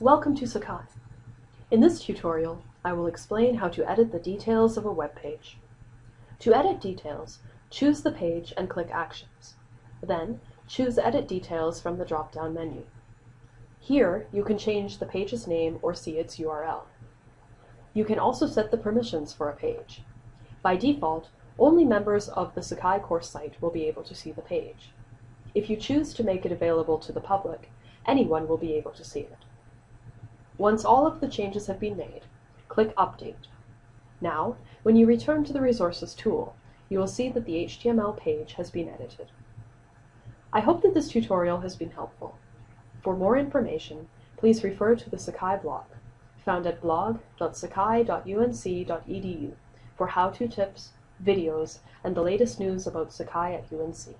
Welcome to Sakai. In this tutorial, I will explain how to edit the details of a web page. To edit details, choose the page and click Actions. Then, choose Edit Details from the drop-down menu. Here, you can change the page's name or see its URL. You can also set the permissions for a page. By default, only members of the Sakai course site will be able to see the page. If you choose to make it available to the public, anyone will be able to see it. Once all of the changes have been made, click Update. Now, when you return to the Resources tool, you will see that the HTML page has been edited. I hope that this tutorial has been helpful. For more information, please refer to the Sakai blog, found at blog.sakai.unc.edu for how-to tips, videos, and the latest news about Sakai at UNC.